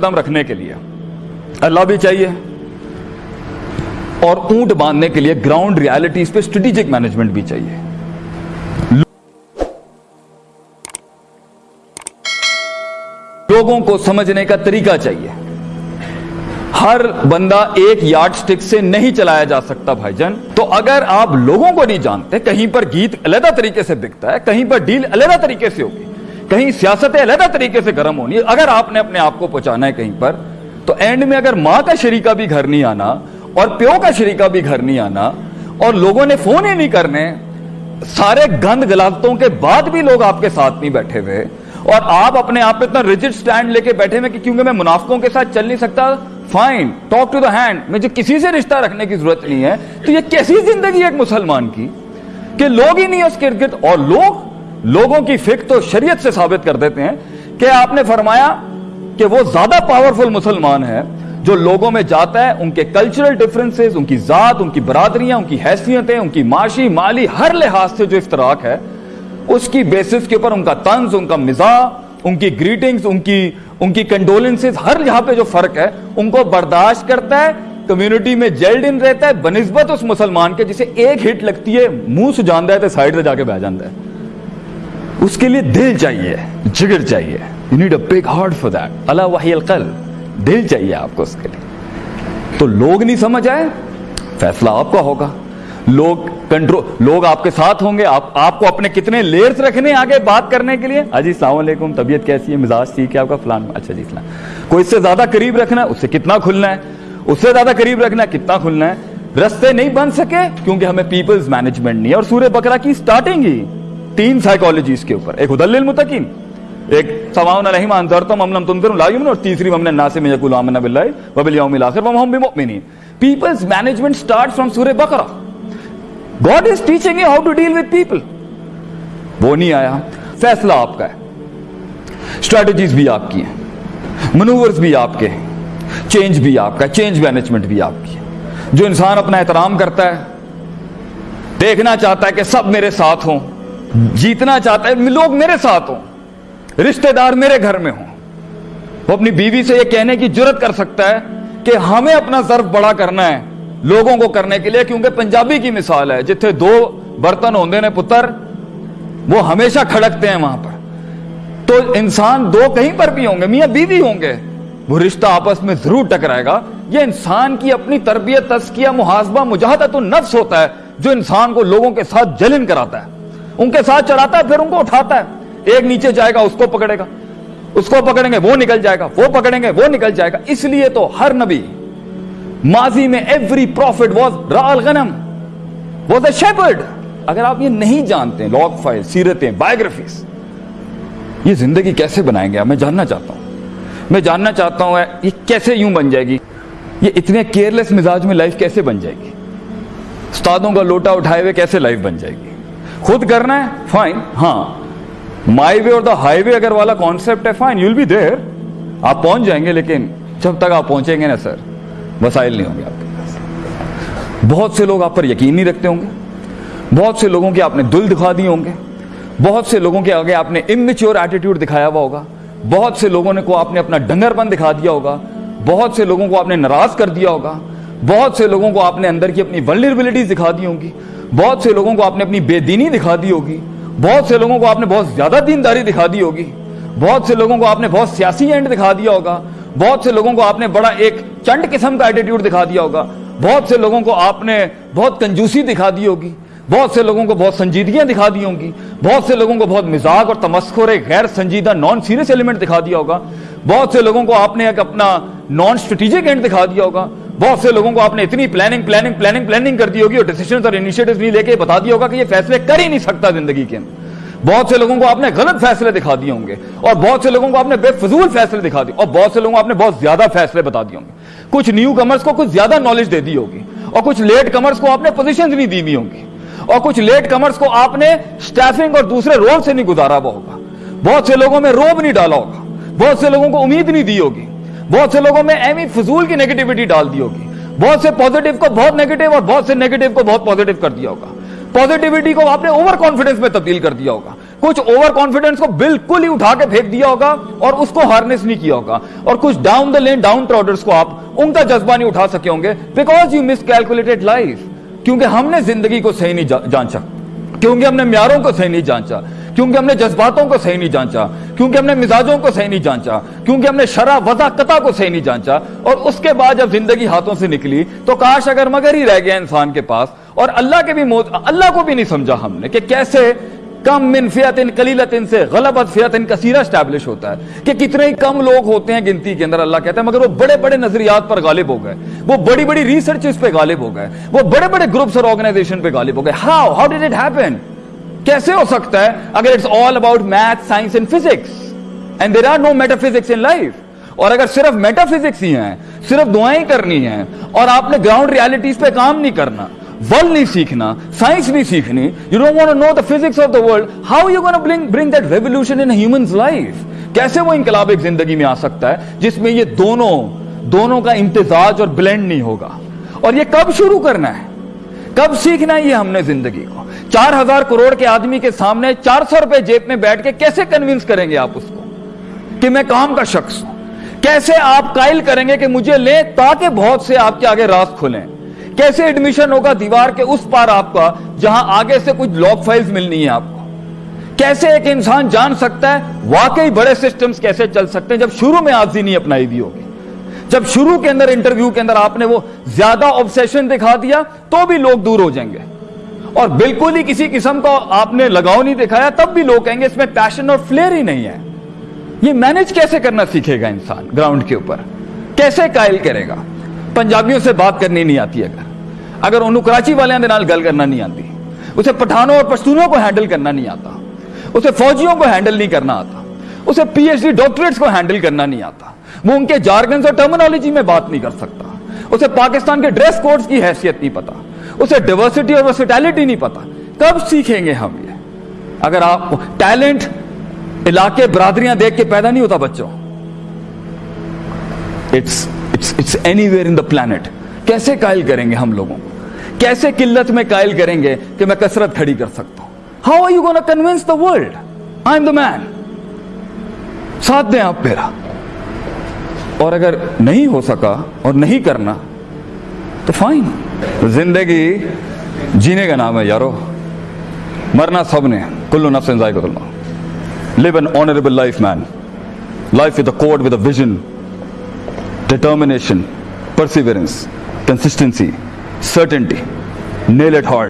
قدم رکھنے کے لیے۔ اللہ بھی چاہیے۔ اور اونٹ باندھنے کے لیے گراؤنڈ ریالٹیز پہ اسٹریٹجک مینجمنٹ بھی چاہیے۔ لوگوں کو سمجھنے کا طریقہ چاہیے۔ ہر بندہ ایک یارڈ سٹک سے نہیں چلایا جا سکتا بھائی جان۔ تو اگر آپ لوگوں کو نہیں جانتے، کہیں پر گیت علیحدہ طریقے سے بکتا ہے، کہیں پر ڈیل علیحدہ طریقے سے ہوگی۔ کہیں سیاست علیحدہ طریقے سے گرم ہونی ہے، اگر آپ نے اپنے آپ کو پہنچانا ہے کہیں پر، تو اینڈ میں اگر ماں کا شریکہ بھی گھر نہیں آنا اور پیو کا شریکہ بھی گھر نہیں آنا اور لوگوں نے فون ہی نہیں کرنے، سارے گند غلطوں کے بعد بھی لوگ آپ کے ساتھ نہیں بیٹھے ہوئے اور آپ اپنے آپ پہ اتنا ریجڈ سٹینڈ لے کے بیٹھے ہوئے کہ کیونکہ میں منافقوں کے ساتھ چل نہیں سکتا fine talk to the hand مجھے کسی سے رشتہ رکھنے کی ضرورت نہیں ہے۔ تو یہ کیسی زندگی ہے ایک مسلمان کی؟ کہ لوگ ہی نہیں اس کے ارد گرد اور لوگ لوگوں کی فکر تو شریعت سے ثابت کر دیتے ہیں کہ آپ نے فرمایا کہ وہ زیادہ پاورفل مسلمان ہے جو لوگوں میں جاتا ہے، ان کے کلچرل ڈفرنسز ان کی ذات، ان کی برادریاں، ان کی حیثیتیں، ان کی معاشی، مالی ہر لحاظ سے جو افتراق ہے، اس کی بیسس کے اوپر ان کا طنز، ان کا مزاح، ان کی گریٹنگز ان کی ان کی کنڈولنسز ہر یہاں پہ جو فرق ہے، ان کو برداشت کرتا ہے کمیونٹی میں جیلڈ ان رہتا ہے، بنسبت اس مسلمان کے جسے ایک ہٹ لگتی ہے، منہ سے جاندہ ہے تو سائڈ سے جا کے بہ جاندہ ہے۔ اس کے لیے دل چاہیے، جگر چاہیے۔ You need a big heart for that اللہ وحی القلب، دل چاہیے آپ کو اس کے لیے۔ تو لوگ نہیں سمجھ آئے؟ فیصلہ آپ کا ہوگا۔ لوگ کنٹرول لوگ آپ کے ساتھ ہوں گے۔ آپ آپ کو اپنے کتنے لیئرز رکھنے آگے بات کرنے کے لیے؟ اجی السلام علیکم، طبیعت کیسی ہے؟ مزاج ٹھیک ہے آپ کا؟ فلان اچھا جی اسلام کوئی اس سے زیادہ قریب رکھنا ہے؟ اس سے کتنا کھلنا ہے؟ اس سے زیادہ قریب رکھنا ہے؟ کتنا کھلنا ہے؟ رستے نہیں بن سکے کیونکہ ہمیں پیپلز مینجمنٹ نہیں ہے اور سورہ بکرا کی سٹارٹنگ ہی۔ تین سائیکالوجیز کے اوپر، ایک ہدل للمتقین ایک سواؤن علیہم انذرتم ام لم تنذر لا یؤمنون اور تیسری ہم الناس میں یقول آمنا باللہ وبالیوم الاخر وهم بمؤمنین۔ پیپلز مینجمنٹ سٹارٹ فرام سورہ بقرہ God is teaching you how to deal with people وہ نہیں آیا۔ فیصلہ آپ کا ہے۔ اسٹریٹجیز بھی آپ کی ہیں۔ منورز بھی آپ کے ہیں۔ چینج بھی آپ کا چینج مینجمنٹ بھی آپ کی ہے۔ جو انسان اپنا احترام کرتا ہے، دیکھنا چاہتا ہے کہ سب میرے ساتھ ہوں۔ جیتنا چاہتا ہے، لوگ میرے ساتھ ہوں، رشتہ دار میرے گھر میں ہوں۔ وہ اپنی بیوی سے یہ کہنے کی جرت کر سکتا ہے کہ ہمیں اپنا ظرف بڑا کرنا ہے لوگوں کو کرنے کے لیے، کیونکہ پنجابی کی مثال ہے، جتھے دو برتن ہوندے نے پتر، وہ ہمیشہ کھڑکتے ہیں وہاں پر۔ تو انسان دو کہیں پر بھی ہوں گے، میاں بیوی ہوں گے، وہ رشتہ آپس میں ضرور ٹکرائے گا۔ یہ انسان کی اپنی تربیت تسکیہ محاسبہ، مجاہدت النفس ہوتا ہے، جو انسان کو لوگوں کے ساتھ جلن کراتا ہے۔ ان کے ساتھ چڑھاتا ہے، پھر ان کو اٹھاتا ہے۔ ایک نیچے جائے گا، اس کو پکڑے گا۔ اس کو پکڑیں گے، وہ نکل جائے گا۔ وہ پکڑیں گے، وہ نکل جائے گا۔ اس لیے تو ہر نبی ماضی میں ایوری پروفٹ واز رال غنم واز اے شیپرڈ اگر آپ یہ نہیں جانتے لاگ فائل سیرتیں بایوگرافیز یہ زندگی کیسے بنائیں گے میں جاننا چاہتا ہوں۔ میں جاننا چاہتا ہوں، یہ کیسے یوں بن جائے گی؟ یہ اتنے کیئرلیس مزاج میں لائف کیسے بن جائے گی؟ استادوں کا لوٹا اٹھائے ہوئے کیسے لائف بن جائے گی؟ خود کرنا ہے فائن ہاں. مائی وے اور دا ہائی وے اگر والا کانسیپٹ ہے فائن یو بی دیر آپ پہنچ جائیں گے، لیکن جب تک آپ پہنچیں گے نا سر وسائل نہیں ہوں گے آپ کے پاس. بہت سے لوگ آپ پر یقین نہیں رکھتے ہوں گے. بہت سے لوگوں کے آپ نے دل دکھا دیے ہوں گے. بہت سے لوگوں کے آگے آپ نے امچیور ایٹیٹیوڈ دکھایا ہوا ہوگا. بہت سے لوگوں نے کو آپ نے اپنا ڈنگر پن دکھا دیا ہوگا. بہت سے لوگوں کو آپ نے ناراض کر دیا ہوگا. بہت سے لوگوں کو آپ نے اندر کی اپنی ولنربلٹیز دکھا دی ہوں گی، بہت سے لوگوں کو آپ نے اپنی بے دینی دکھا دی ہوگی، بہت سے لوگوں کو آپ نے بہت زیادہ دینداری دکھا دی ہوگی، بہت سے لوگوں کو آپ نے بہت سیاسی اینڈ دکھا دیا ہوگا، بہت سے لوگوں کو آپ نے بڑا ایک چنڈ قسم کا ایٹیٹیوڈ دکھا دیا ہوگا، بہت سے لوگوں کو آپ نے بہت کنجوسی دکھا دی ہوگی، بہت سے لوگوں کو بہت سنجیدگیاں دکھا دی ہوں گی، بہت سے لوگوں کو بہت مزاق اور تمسخر ایک غیر سنجیدہ نان سیریس ایلیمنٹ دکھا دیا ہوگا، بہت سے لوگوں کو آپ نے ایک اپنا نان اسٹریٹجک اینڈ دکھا دیا ہوگا بہت سے لوگوں کو آپ نے اتنی پلاننگ پلاننگ پلاننگ پلاننگ کر دی ہوگی اور ڈیسیشنز اور انیشیٹوز نہیں لے کے بتا دیا ہوگا کہ یہ فیصلے کر ہی نہیں سکتا زندگی کے اندر۔ بہت سے لوگوں کو آپ نے غلط فیصلے دکھا دیے ہوں گے اور بہت سے لوگوں کو آپ نے بے فضول فیصلے دکھا دیے اور بہت سے لوگوں کو آپ نے بہت زیادہ فیصلے بتا دیے ہوں گے۔ کچھ نیو کمرس کو کچھ زیادہ نالج دے دی ہوگی اور کچھ لیٹ کمرس کو آپ نے پوزیشن نہیں دی ہوئی ہوں گی اور کچھ لیٹ کمرس کو آپ نے سٹیفنگ اور دوسرے رول سے نہیں گزارا ہوا ہوگا۔ بہت سے لوگوں میں روب نہیں ڈالا ہوگا۔ بہت سے لوگوں کو امید نہیں دی ہوگی۔ بہت سے لوگوں میں ایم فضول کی نیگیٹیوٹی ڈال دی ہوگی۔ بہت سے پوزیٹیو کو بہت نیگیٹو اور بہت سے نیگیٹو کو بہت پوزیٹیو کر دیا ہوگا۔ پوزیٹیوٹی کو آپ نے اوور کانفیڈنس میں تبدیل کر دیا ہوگا۔ کچھ اوور کانفیڈنس کو بالکل ہی اٹھا کے پھینک دیا ہوگا اور اس کو ہارنس نہیں کیا ہوگا۔ اور کچھ ڈاؤن دا لین ڈاؤن ٹراڈرس کو آپ ان کا جذبہ نہیں اٹھا سکے ہوں گے because you miscalculated life کیونکہ ہم نے زندگی کو صحیح نہیں جانچا کیونکہ ہم نے معیاروں کو صحیح نہیں جانچا کیونکہ ہم نے جذباتوں کو صحیح نہیں جانچا، کیونکہ ہم نے مزاجوں کو صحیح نہیں جانچا، کیونکہ ہم نے شرح وضع قطع کو صحیح نہیں جانچا، اور اس کے بعد جب زندگی ہاتھوں سے نکلی تو کاش اگر مگر ہی رہ گیا انسان کے پاس، اور اللہ کے بھی موت، اللہ کو بھی نہیں سمجھا ہم نے کہ کیسے کم من فیت ان کلیلت ان سے غلبت فیت ان کثیرہ اسٹیبلش ہوتا ہے کہ کتنے ہی کم لوگ ہوتے ہیں گنتی کے اندر، اللہ کہتا ہے، مگر وہ بڑے بڑے نظریات پر غالب ہو گئے، وہ بڑی بڑی ریسرچز پہ غالب ہو گئے، وہ بڑے بڑے گروپس اور آرگنائزیشن پہ غالب ہو گئے۔ How how did it happen کیسے ہو سکتا ہے اگر it's all about math science and physics and there are no metaphysics in life اور اگر صرف میٹا فزکس ہی ہیں، صرف دعائیں کرنی ہیں، اور آپ نے گراؤنڈ ریالٹیز پہ کام نہیں کرنا ول نہیں سیکھنا سائنس نہیں سیکھنی you don't want know the physics of the world how you gonna bring bring that revolution in humans life کیسے وہ انقلاب ایک زندگی میں آ سکتا ہے، جس میں یہ دونوں دونوں کا امتزاج اور بلینڈ نہیں ہوگا؟ اور یہ کب شروع کرنا ہے؟ کب سیکھنا یہ ہم نے زندگی کو؟ چار ہزار کروڑ کے آدمی کے سامنے چار سو روپے جیب میں بیٹھ کے کیسے کنوینس کریں گے آپ اس کو؟ کہ میں کام کا شخص ہوں۔ کیسے آپ قائل کریں گے کہ مجھے لیں تاکہ بہت سے آپ کے آگے راست کھلیں؟ کیسے ایڈمیشن ہوگا دیوار کے اس پار آپ کا جہاں آگے سے کچھ لاگ فائلز ملنی ہے آپ کو؟ کیسے ایک انسان جان سکتا ہے واقعی بڑے سسٹمز کیسے چل سکتے ہیں جب شروع میں آزی نہیں اپنائی دی ہوگی؟ جب شروع کے اندر انٹرویو کے اندر آپ نے وہ زیادہ آبسیشن دکھا دیا تو بھی لوگ دور ہو جائیں گے۔ اور بالکل ہی کسی قسم کا آپ نے لگاؤ نہیں دکھایا، تب بھی لوگ کہیں گے اس میں پیشن اور فلیئر ہی نہیں ہے۔ یہ مینج کیسے کرنا سیکھے گا انسان گراؤنڈ کے اوپر؟ کیسے قائل کرے گا؟ پنجابیوں سے بات کرنی نہیں آتی اگر۔ اگر انہوں کراچی والے گل کرنا نہیں آتی، اسے پٹھانوں اور پشتونوں کو ہینڈل کرنا نہیں آتا، اسے فوجیوں کو ہینڈل نہیں کرنا آتا، اسے پی ایچ ڈی ڈاکٹریٹس کو ہینڈل کرنا نہیں آتا۔ وہ ان کے جارگنز اور ٹرمنالوجی میں بات نہیں کر سکتا۔ اسے پاکستان کے ڈریس کوڈز کی حیثیت نہیں پتا۔ اسے ڈیورسٹی اور ورسٹیلیٹی نہیں پتا۔ کب سیکھیں گے ہم یہ؟ اگر آپ ٹیلنٹ علاقے برادریاں دیکھ کے پیدا نہیں ہوتا بچوں۔ It's it's anywhere in the planet کیسے قائل کریں گے ہم لوگوں؟ کیسے قلت میں قائل کریں گے کہ میں کثرت کھڑی کر سکتا ہوں؟ How are you gonna convince the world I am the man ساتھ دیں آپ میرا۔ اور اگر نہیں ہو سکا اور نہیں کرنا، تو فائن زندگی جینے کا نام ہے یارو۔ مرنا سب نے کلو نفس انزائی کو live an honourable life man life with a code with a vision determination perseverance consistency certainty nail at heart